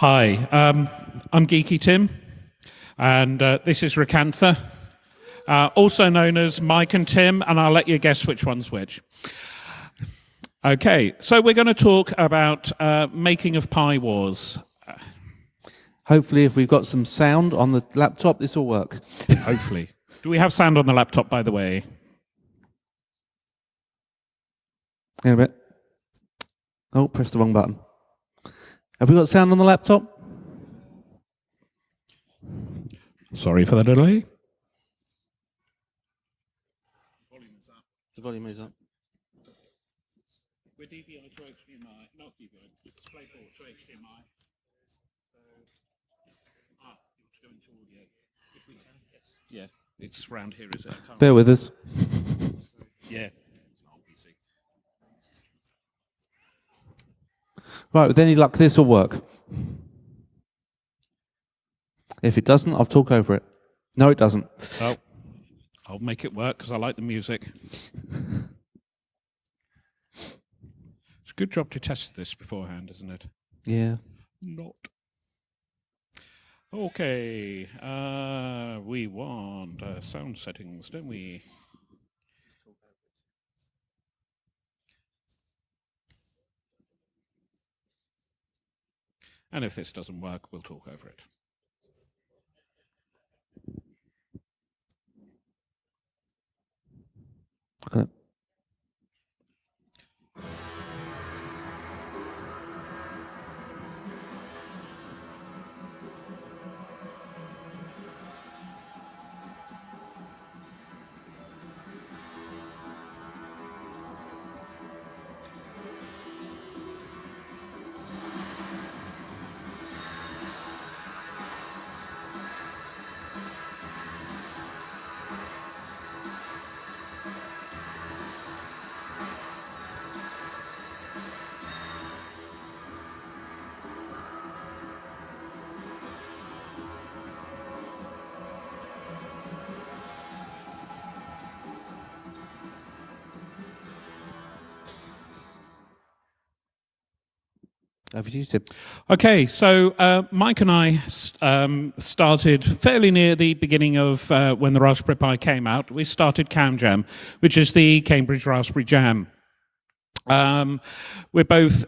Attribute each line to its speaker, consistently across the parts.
Speaker 1: Hi, um, I'm Geeky Tim, and uh, this is Recantha, uh, also known as Mike and Tim, and I'll let you guess which one's which. Okay, so we're going to talk about uh, making of Pi Wars.
Speaker 2: Hopefully, if we've got some sound on the laptop, this will work.
Speaker 1: Hopefully. Do we have sound on the laptop, by the way?
Speaker 2: In a bit. Oh, press the wrong button. Have we got sound on the laptop?
Speaker 1: Sorry for the delay.
Speaker 2: The volume is up.
Speaker 1: We're DVI to HDMI, not DVI, DisplayPort to HDMI. ah, to go into audio. If we can, yes. Yeah, it's round here, is it?
Speaker 2: Bear with us.
Speaker 1: Yeah.
Speaker 2: Right, with any luck, this will work. If it doesn't, I'll talk over it. No, it doesn't.
Speaker 1: Oh, I'll make it work because I like the music. It's a good job to test this beforehand, isn't it?
Speaker 2: Yeah.
Speaker 1: Not. Okay, uh, we want uh, sound settings, don't we? And if this doesn't work, we'll talk over it.
Speaker 2: Over to you, Tim.
Speaker 1: Okay, so uh, Mike and I um, started fairly near the beginning of uh, when the Raspberry Pi came out. We started CamJam, which is the Cambridge Raspberry Jam. Um, we're both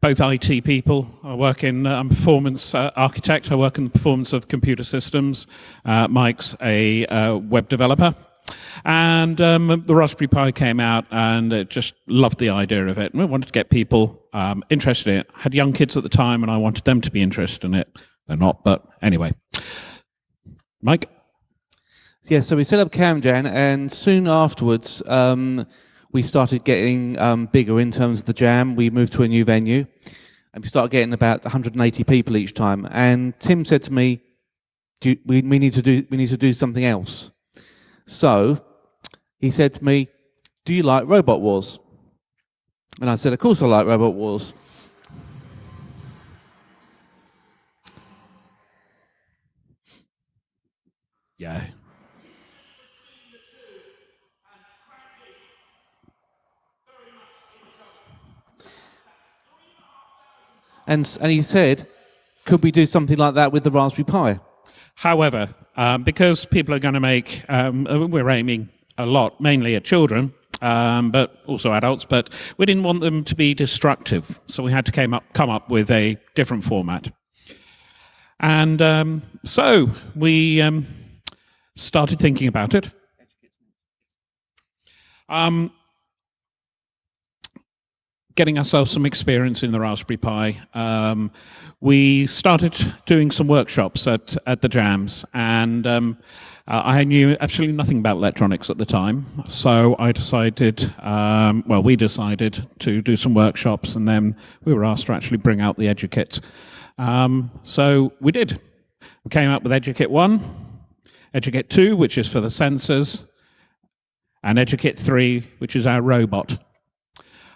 Speaker 1: both IT people. I work in uh, I'm performance uh, architect. I work in the performance of computer systems. Uh, Mike's a uh, web developer. And um, the Raspberry Pi came out and just loved the idea of it. And we wanted to get people um, interested in it. I had young kids at the time and I wanted them to be interested in it. They're not, but anyway. Mike?
Speaker 2: Yeah, so we set up CamJam, and soon afterwards, um, we started getting um, bigger in terms of the jam. We moved to a new venue, and we started getting about 180 people each time. And Tim said to me, do we, we, need to do, we need to do something else. So he said to me, do you like Robot Wars? And I said, of course I like Robot Wars.
Speaker 1: Yeah.
Speaker 2: And, and he said, could we do something like that with the Raspberry Pi?
Speaker 1: However, um, because people are going to make, um, we're aiming a lot mainly at children, um, but also adults, but we didn't want them to be destructive. So we had to came up, come up with a different format. And um, so we um, started thinking about it. Um, getting ourselves some experience in the Raspberry Pi. Um, we started doing some workshops at, at the jams, and um, uh, I knew absolutely nothing about electronics at the time, so I decided, um, well, we decided to do some workshops, and then we were asked to actually bring out the EduKit. Um, so we did. We came up with EduKit 1, EduKit 2, which is for the sensors, and EduKit 3, which is our robot.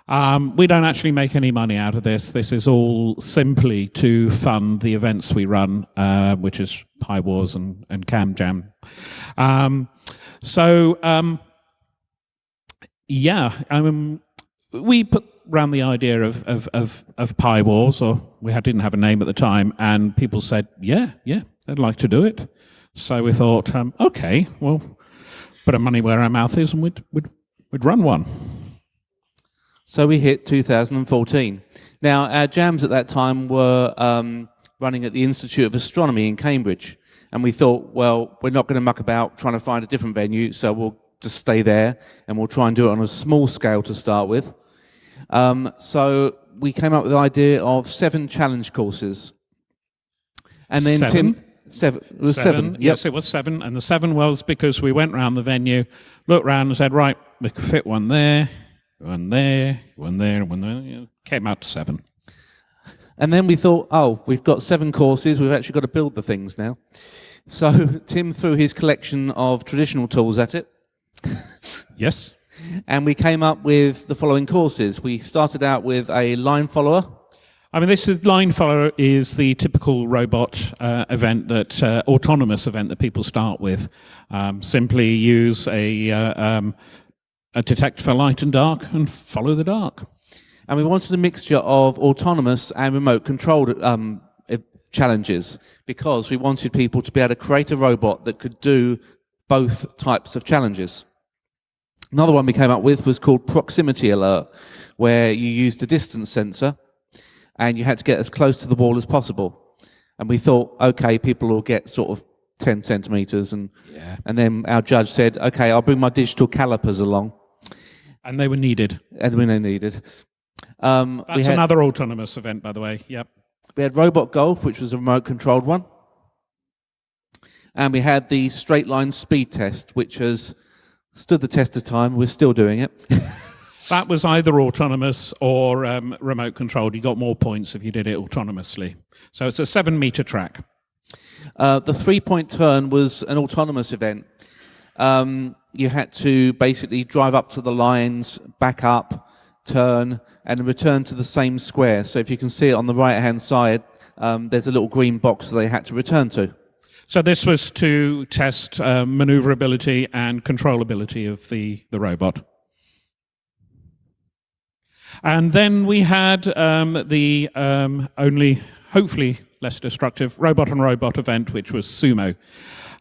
Speaker 1: Um, we don't actually make any money out of this. This is all simply to fund the events we run, uh, which is Pi Wars and, and CamJam. Um, so, um, yeah, um, we put around the idea of, of, of, of Pi Wars, or we had, didn't have a name at the time, and people said, yeah, yeah, they'd like to do it. So we thought, um, okay, well, put our money where our mouth is and we'd, we'd, we'd run one.
Speaker 2: So we hit 2014. Now, our jams at that time were um, running at the Institute of Astronomy in Cambridge. And we thought, well, we're not going to muck about trying to find a different venue, so we'll just stay there and we'll try and do it on a small scale to start with. Um, so we came up with the idea of seven challenge courses. And then
Speaker 1: Seven?
Speaker 2: Tim, seven, it was seven. Yep.
Speaker 1: Yes, it was seven. And the seven was because we went round the venue, looked round and said, right, we could fit one there, one there, one there, one there. Came out to seven.
Speaker 2: And then we thought, oh, we've got seven courses, we've actually got to build the things now. So Tim threw his collection of traditional tools at it,
Speaker 1: Yes.
Speaker 2: and we came up with the following courses. We started out with a line follower.
Speaker 1: I mean, this is line follower is the typical robot uh, event that uh, autonomous event that people start with. Um, simply use a uh, um, a detect for light and dark and follow the dark.
Speaker 2: And we wanted a mixture of autonomous and remote controlled um, challenges because we wanted people to be able to create a robot that could do both types of challenges. Another one we came up with was called Proximity Alert, where you used a distance sensor and you had to get as close to the wall as possible. And we thought, okay, people will get sort of 10 centimeters. And,
Speaker 1: Yeah.
Speaker 2: and then our judge said, okay, I'll bring my digital calipers along.
Speaker 1: And they were needed.
Speaker 2: And when they needed. Um,
Speaker 1: That's
Speaker 2: we had,
Speaker 1: another autonomous event, by the way. Yep.
Speaker 2: We had Robot Golf, which was a remote controlled one. And we had the straight line speed test, which has stood the test of time. We're still doing it.
Speaker 1: That was either autonomous or um, remote controlled. You got more points if you did it autonomously. So it's a seven meter track.
Speaker 2: Uh, the three point turn was an autonomous event. Um, you had to basically drive up to the lines, back up, turn, and return to the same square. So if you can see it on the right hand side, um, there's a little green box that they had to return to.
Speaker 1: So this was to test uh, maneuverability and controllability of the, the robot. And then we had um, the um, only, hopefully less destructive, robot on robot event, which was Sumo,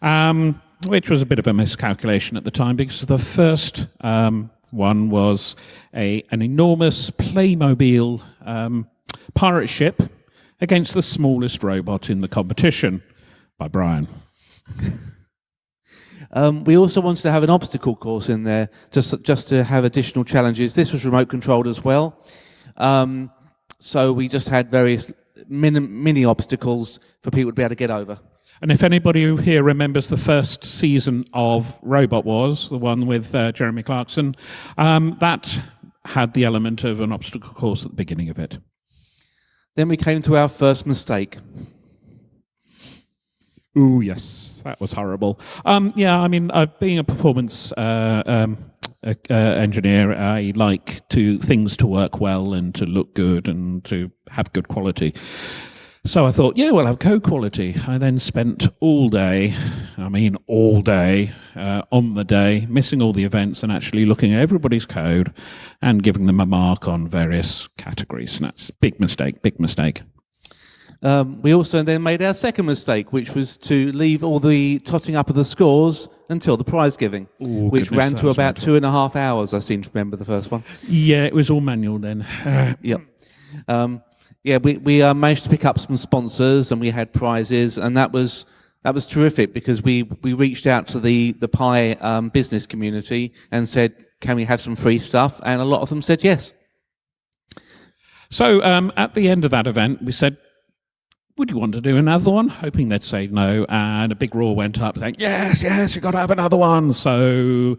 Speaker 1: um, which was a bit of a miscalculation at the time because the first um, one was a, an enormous Playmobil um, pirate ship against the smallest robot in the competition by Brian.
Speaker 2: Um, we also wanted to have an obstacle course in there, just just to have additional challenges. This was remote controlled as well, um, so we just had various mini, mini obstacles for people to be able to get over.
Speaker 1: And if anybody here remembers the first season of Robot Wars, the one with uh, Jeremy Clarkson, um, that had the element of an obstacle course at the beginning of it.
Speaker 2: Then we came to our first mistake.
Speaker 1: Ooh, yes, that was horrible. Um, yeah, I mean, uh, being a performance uh, um, uh, uh, engineer, I like to things to work well and to look good and to have good quality. So I thought, yeah, we'll have code quality. I then spent all day, I mean, all day uh, on the day, missing all the events and actually looking at everybody's code and giving them a mark on various categories. And that's a big mistake, big mistake.
Speaker 2: Um, we also then made our second mistake, which was to leave all the totting up of the scores until the prize giving,
Speaker 1: Ooh,
Speaker 2: which
Speaker 1: goodness,
Speaker 2: ran to about two and a half hours. I seem to remember the first one.
Speaker 1: Yeah, it was all manual then.
Speaker 2: Yep. Um, yeah, we we uh, managed to pick up some sponsors and we had prizes, and that was that was terrific because we we reached out to the the Pi um, business community and said, "Can we have some free stuff?" And a lot of them said yes.
Speaker 1: So um, at the end of that event, we said, "Would you want to do another one?" Hoping they'd say no, and a big roar went up saying, "Yes, yes, you've got to have another one." So,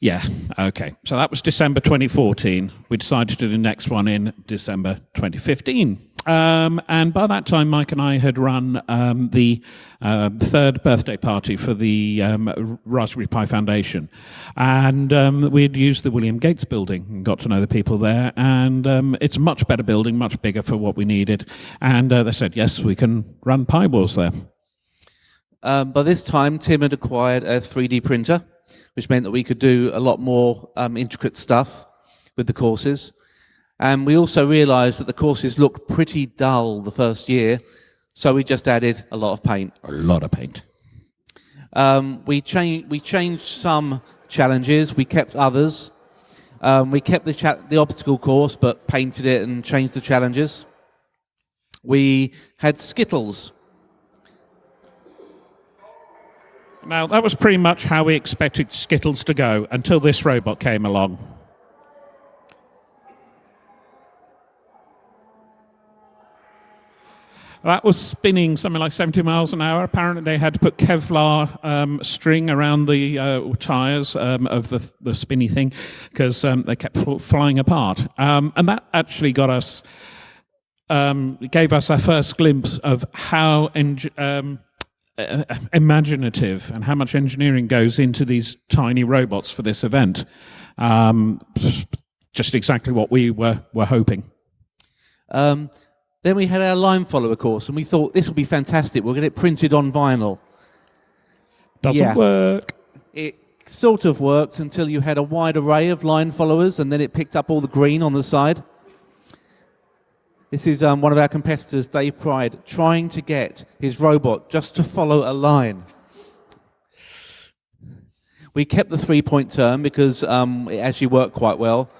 Speaker 1: yeah, okay. So that was December 2014. We decided to do the next one in December 2015. Um, and by that time, Mike and I had run um, the uh, third birthday party for the um, Raspberry Pi Foundation. And um, we'd used the William Gates building and got to know the people there. And um, it's a much better building, much bigger for what we needed. And uh, they said, yes, we can run Pi Wars there.
Speaker 2: Um, by this time, Tim had acquired a 3D printer, which meant that we could do a lot more um, intricate stuff with the courses. And we also realised that the courses looked pretty dull the first year, so we just added a lot of paint.
Speaker 1: A lot of paint.
Speaker 2: Um, we, changed, we changed some challenges, we kept others. Um, we kept the, cha- the obstacle course, but painted it and changed the challenges. We had Skittles.
Speaker 1: Now, that was pretty much how we expected Skittles to go until this robot came along. That was spinning something like 70 miles an hour. Apparently, they had to put Kevlar um, string around the uh, tires um, of the, the spinny thing because um, they kept flying apart. Um, and that actually got us, um, gave us our first glimpse of how um, uh, imaginative and how much engineering goes into these tiny robots for this event. just exactly what we were, were hoping.
Speaker 2: Um, then we had our line follower course, and we thought this would be fantastic. We'll get it printed on vinyl.
Speaker 1: Doesn't
Speaker 2: Yeah.
Speaker 1: work.
Speaker 2: It sort of worked until you had a wide array of line followers, and then it picked up all the green on the side. This is um, one of our competitors, Dave Pride, trying to get his robot just to follow a line. We kept the three point term because um, it actually worked quite well.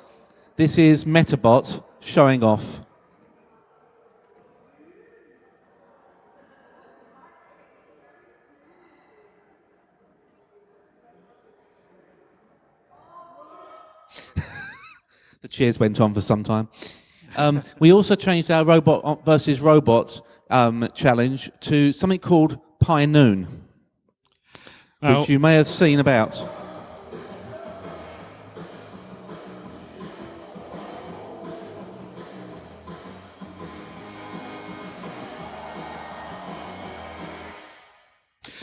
Speaker 2: This is Metabot showing off. the cheers went on for some time. Um, we also changed our robot versus robot um, challenge to something called Pi Noon, which you may have seen about.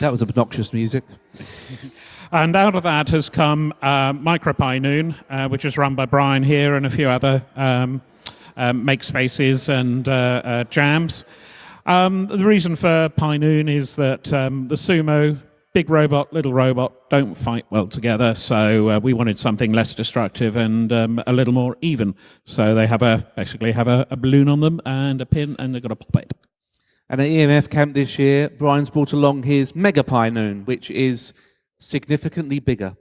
Speaker 2: That was obnoxious music.
Speaker 1: And out of that has come uh, MicroPi Noon, uh, which is run by Brian here and a few other um, um, makespaces and uh, uh, jams. Um, the reason for Pi Noon is that um, the sumo, big robot, little robot, don't fight well together. So uh, we wanted something less destructive and um, a little more even. So they have a basically have a, a balloon on them and a pin, and they've got to pop it.
Speaker 2: And at EMF camp this year, Brian's brought along his Mega Pi Noon, which is significantly bigger.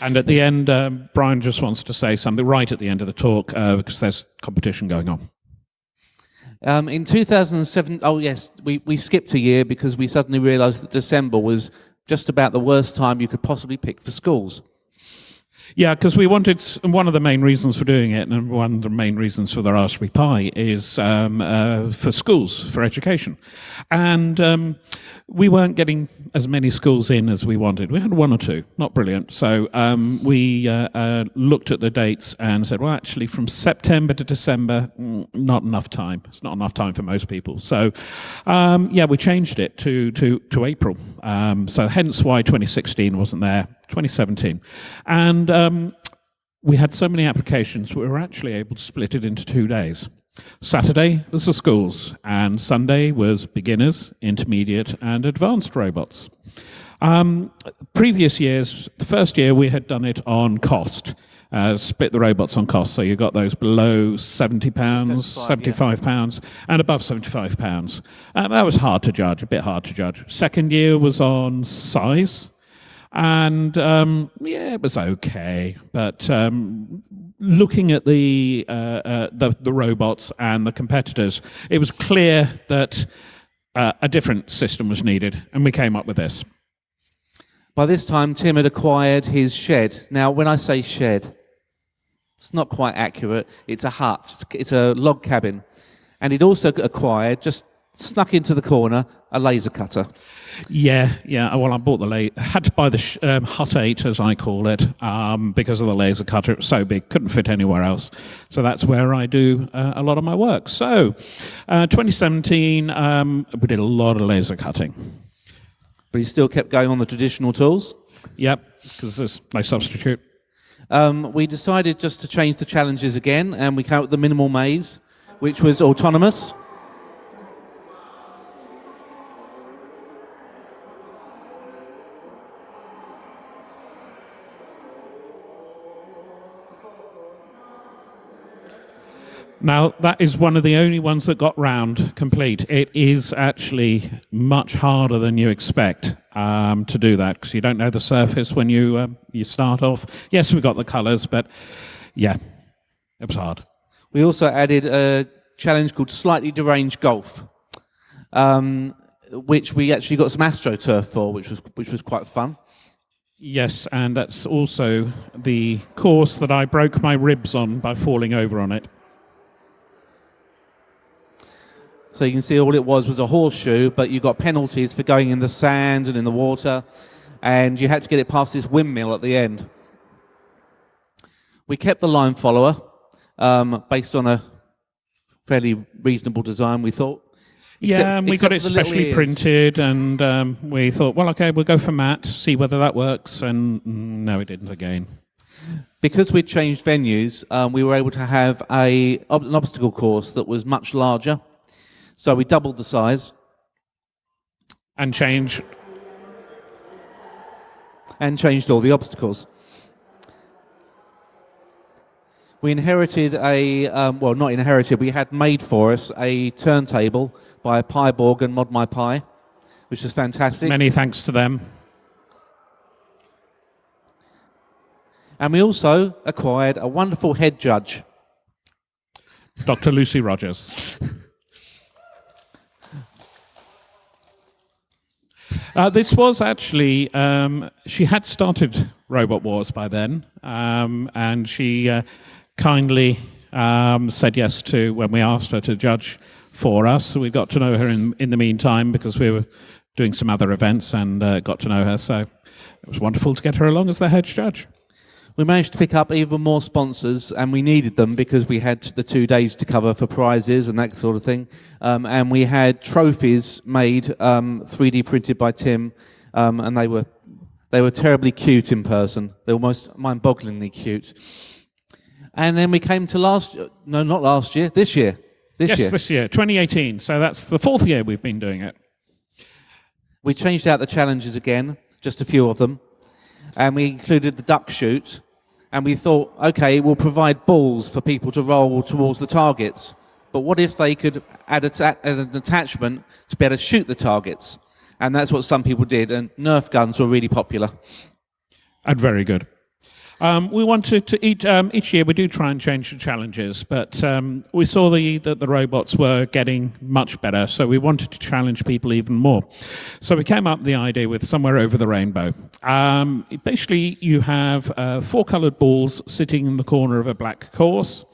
Speaker 1: And at the end, um, Brian just wants to say something right at the end of the talk uh, because there's competition going on.
Speaker 2: Um, in 2007, oh yes, we, we skipped a year because we suddenly realised that December was just about the worst time you could possibly pick for schools.
Speaker 1: Yeah, because we wanted one of the main reasons for doing it, and one of the main reasons for the Raspberry Pi is um, uh, for schools, for education. And um, we weren't getting as many schools in as we wanted. We had one or two, not brilliant. So um, we uh, uh, looked at the dates and said, well, actually, from September to December, mm, not enough time. It's not enough time for most people. So, um, yeah, we changed it to, to, to April. Um, so, hence why 2016 wasn't there. 2017. And um, we had so many applications, we were actually able to split it into two days. Saturday was the schools, and Sunday was beginners, intermediate, and advanced robots. Um, previous years, the first year we had done it on cost, uh, split the robots on cost. So you got those below 70 pounds,
Speaker 2: 75,
Speaker 1: 75 pounds, and above 75 pounds. Um, that was hard to judge, a bit hard to judge. Second year was on size and um, yeah, it was okay. But um, looking at the, uh, uh, the the robots and the competitors, it was clear that uh, a different system was needed, and we came up with this.
Speaker 2: By this time, Tim had acquired his shed. Now, when I say shed, it's not quite accurate. It's a hut, it's, it's a log cabin. And he'd also acquired, just snuck into the corner, a laser cutter.
Speaker 1: Yeah, yeah. Well, I bought the la- had to buy the sh- um, Hut Eight, as I call it, um, because of the laser cutter. It was so big, couldn't fit anywhere else. So that's where I do uh, a lot of my work. So, uh, 2017, um, we did a lot of laser cutting.
Speaker 2: But he still kept going on the traditional tools.
Speaker 1: Yep, because there's no substitute.
Speaker 2: Um, we decided just to change the challenges again, and we came up with the minimal maze, which was autonomous.
Speaker 1: Now, that is one of the only ones that got round complete. It is actually much harder than you expect um, to do that because you don't know the surface when you, um, you start off. Yes, we got the colours, but yeah, it was hard.
Speaker 2: We also added a challenge called Slightly Deranged Golf, um, which we actually got some AstroTurf for, which was, which was quite fun.
Speaker 1: Yes, and that's also the course that I broke my ribs on by falling over on it.
Speaker 2: So you can see all it was was a horseshoe, but you got penalties for going in the sand and in the water, and you had to get it past this windmill at the end. We kept the line follower um, based on a fairly reasonable design, we thought.
Speaker 1: yeah, and we got it specially printed, and um, we thought, well, okay, we'll go for matte, see whether that works, and no, it didn't again.
Speaker 2: Because we'd changed venues, um, we were able to have a, an obstacle course that was much larger so we doubled the size.
Speaker 1: And changed.
Speaker 2: And changed all the obstacles. We inherited a, um, well, not inherited, we had made for us a turntable by Piborg and Mod My which is fantastic.
Speaker 1: Many thanks to them.
Speaker 2: And we also acquired a wonderful head judge.
Speaker 1: Dr. Lucy Rogers. Uh, this was actually, um, she had started Robot Wars by then, um, and she uh, kindly um, said yes to when we asked her to judge for us. So we got to know her in, in the meantime because we were doing some other events and uh, got to know her. So it was wonderful to get her along as the head judge
Speaker 2: we managed to pick up even more sponsors, and we needed them because we had the two days to cover for prizes and that sort of thing. Um, and we had trophies made, um, 3D printed by Tim, um, and they were they were terribly cute in person. They were most mind-bogglingly cute. And then we came to last, no, not last year, this year. This
Speaker 1: yes,
Speaker 2: year.
Speaker 1: this year, 2018. So that's the fourth year we've been doing it.
Speaker 2: We changed out the challenges again, just a few of them and we included the duck shoot, and we thought, okay, we'll provide balls for people to roll towards the targets. But what if they could add, an attachment to be able to shoot the targets? And that's what some people did, and Nerf guns were really popular.
Speaker 1: And very good. Um, we wanted to each, um, each year we do try and change the challenges, but um, we saw the, that the robots were getting much better, so we wanted to challenge people even more. So we came up with the idea with Somewhere Over the Rainbow. Um, basically, you have uh, four colored balls sitting in the corner of a black course,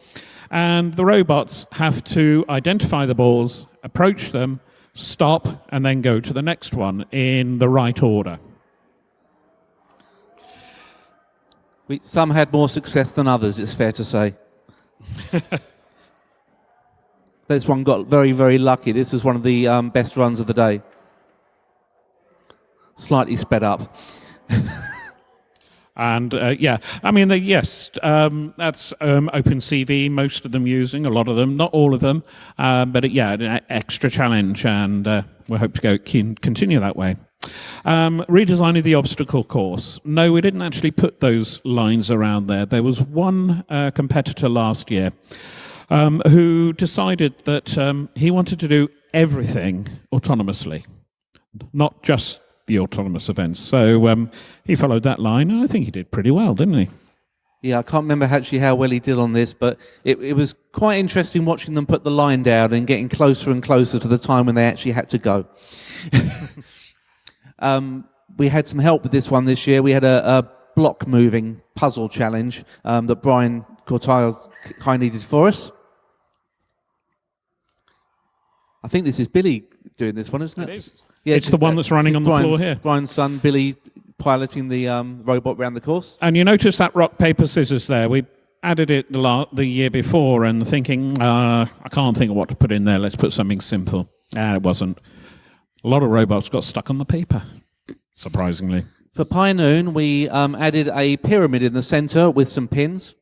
Speaker 1: and the robots have to identify the balls, approach them, stop, and then go to the next one in the right order.
Speaker 2: We, some had more success than others, it's fair to say. this one got very, very lucky. This was one of the um, best runs of the day. Slightly sped up.
Speaker 1: And uh, yeah, I mean, the, yes, um, that's um, OpenCV, most of them using, a lot of them, not all of them, uh, but it, yeah, an extra challenge, and uh, we hope to go continue that way. Um, redesigning the obstacle course. No, we didn't actually put those lines around there. There was one uh, competitor last year um, who decided that um, he wanted to do everything autonomously, not just the autonomous events. So um, he followed that line, and I think he did pretty well, didn't he?
Speaker 2: Yeah, I can't remember actually how well he did on this, but it, it was quite interesting watching them put the line down and getting closer and closer to the time when they actually had to go. Um, we had some help with this one this year. We had a, a block moving puzzle challenge um, that Brian Corteil kindly did for us. I think this is Billy doing this one, isn't it?
Speaker 1: It is. Yeah, it's, it's the one that's running on the
Speaker 2: Brian's,
Speaker 1: floor here.
Speaker 2: Brian's son, Billy, piloting the um, robot around the course.
Speaker 1: And you notice that rock, paper, scissors there. We added it the, la- the year before and thinking, uh, I can't think of what to put in there. Let's put something simple. And it wasn't. A lot of robots got stuck on the paper, surprisingly.
Speaker 2: For Pi Noon, we um, added a pyramid in the center with some pins.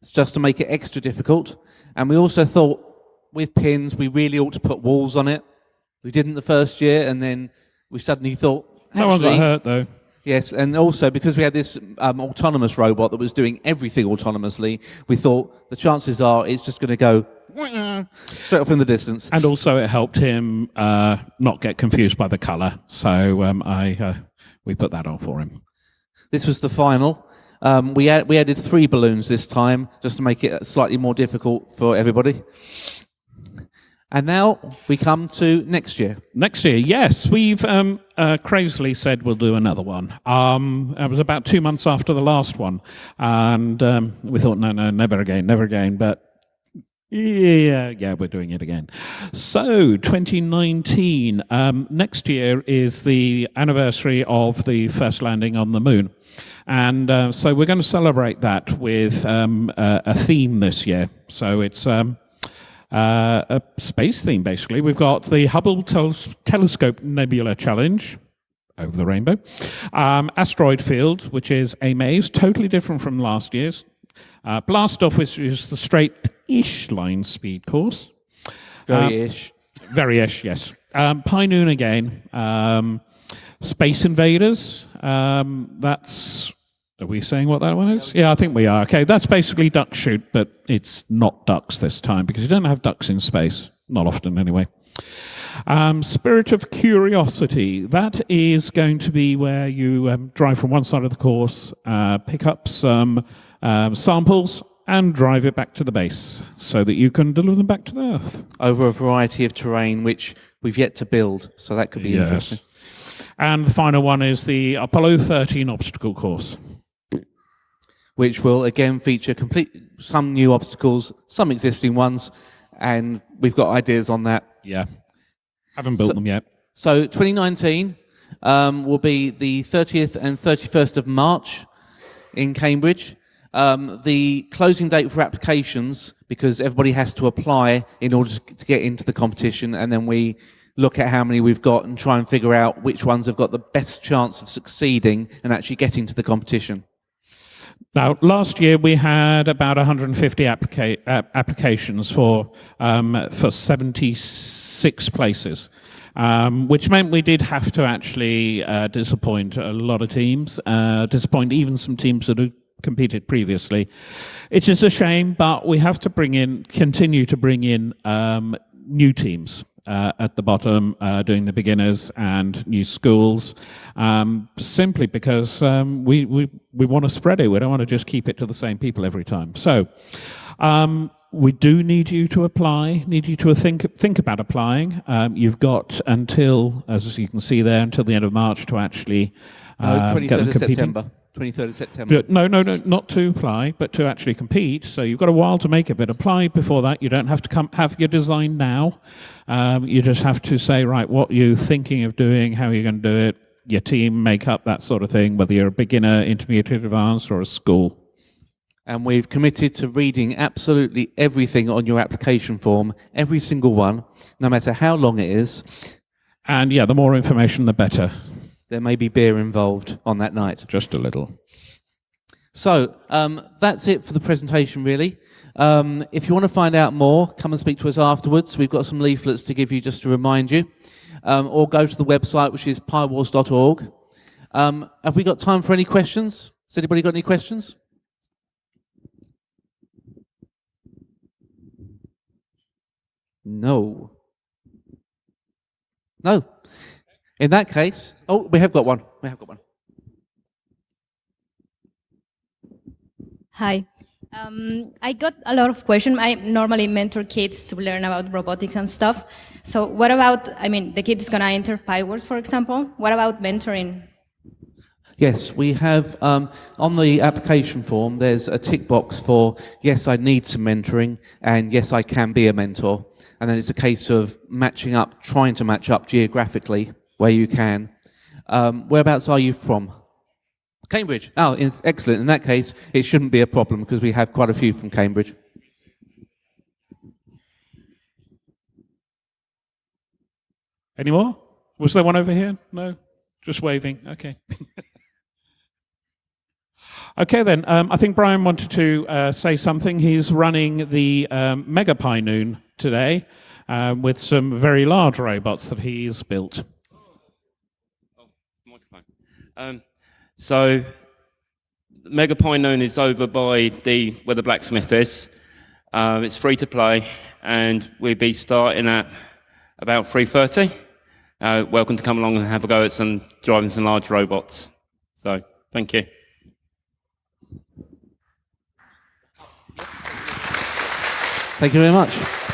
Speaker 2: It's just to make it extra difficult. And we also thought with pins, we really ought to put walls on it. We didn't the first year, and then we suddenly thought.
Speaker 1: no one got hurt, though.
Speaker 2: Yes, and also because we had this um, autonomous robot that was doing everything autonomously, we thought the chances are it's just going to go straight off in the distance.
Speaker 1: And also, it helped him uh, not get confused by the colour. So um, I uh, we put that on for him.
Speaker 2: This was the final. Um, we, ad- we added three balloons this time just to make it slightly more difficult for everybody. And now we come to next year.
Speaker 1: Next year, yes, we've um, uh, crazily said we'll do another one. Um, it was about two months after the last one, and um, we thought, no, no, never again, never again. But yeah, yeah, we're doing it again. So, 2019, um, next year is the anniversary of the first landing on the moon. And uh, so we're going to celebrate that with um, a, a, theme this year. So it's um, uh, a space theme, basically. We've got the Hubble Tel Telescope Nebula Challenge, over the rainbow. Um, asteroid Field, which is a maze, totally different from last year's. Uh, Blast Off, which is the straight-ish line speed course.
Speaker 2: Very um, ish.
Speaker 1: Very ish, yes. Um, Pi Noon again. Um, Space Invaders. Um, that's. Are we saying what that one is? Yeah, I think we are. Okay, that's basically duck shoot, but it's not ducks this time because you don't have ducks in space. Not often, anyway. Um, Spirit of Curiosity. That is going to be where you um, drive from one side of the course, uh, pick up some um, samples and drive it back to the base so that you can deliver them back to the Earth.
Speaker 2: Over a variety of terrain which we've yet to build, so that could be yes. interesting.
Speaker 1: And the final one is the Apollo 13 obstacle course.
Speaker 2: Which will again feature complete some new obstacles, some existing ones, and we've got ideas on that.
Speaker 1: Yeah, haven't built so, them yet.
Speaker 2: So 2019 um, will be the 30th and 31st of March in Cambridge. Um, the closing date for applications, because everybody has to apply in order to get into the competition, and then we look at how many we've got and try and figure out which ones have got the best chance of succeeding and actually getting to the competition.
Speaker 1: Now, last year we had about 150 applica applications for um, for 76 places, um, which meant we did have to actually uh, disappoint a lot of teams, uh, disappoint even some teams that had competed previously. It is a shame, but we have to bring in, continue to bring in um, new teams. Uh, at the bottom, uh, doing the beginners and new schools, um, simply because um, we, we, we want to spread it. We don't want to just keep it to the same people every time. So um, we do need you to apply, need you to think, think about applying. Um, you've got until, as you can see there, until the end of March to actually
Speaker 2: uh, no, 23rd of September. 23rd of September.
Speaker 1: No, no, no, not to apply, but to actually compete. So you've got a while to make it, but apply before that. You don't have to come have your design now. Um, you just have to say, right, what you're thinking of doing, how you're going to do it, your team makeup, that sort of thing, whether you're a beginner, intermediate, advanced, or a school.
Speaker 2: And we've committed to reading absolutely everything on your application form, every single one, no matter how long it is.
Speaker 1: And yeah, the more information, the better
Speaker 2: there may be beer involved on that night.
Speaker 1: Just a little.
Speaker 2: So um, that's it for the presentation, really. Um, if you want to find out more, come and speak to us afterwards. We've got some leaflets to give you just to remind you. Um, or go to the website, which is piwars.org. Um, have we got time for any questions? Has anybody got any questions? No. No. In that case, oh, we have got one. We have got one.
Speaker 3: Hi. Um, I got a lot of questions. I normally mentor kids to learn about robotics and stuff. So what about, I mean, the kid is going to enter Pi Wars, for example. What about mentoring?
Speaker 2: Yes, we have, um, on the application form, there's a tick box for, yes, I need some mentoring, and yes, I can be a mentor. And then it's a case of matching up, trying to match up geographically where you can. Um, whereabouts are you from? Cambridge. Oh, it's excellent. In that case, it shouldn't be a problem because we have quite a few from Cambridge.
Speaker 1: Any more? Was there one over here? No? Just waving. Okay. okay, then. Um, I think Brian wanted to uh, say something. He's running the um, Mega Pi Noon today uh, with some very large robots that he's built.
Speaker 4: Um, so Mega Pi Noon is over by the where the blacksmith is. Uh, it's free to play, and we'll be starting at about 3.30. Uh, welcome to come along and have a go at some driving some large robots. So, thank you.
Speaker 2: Thank you very much.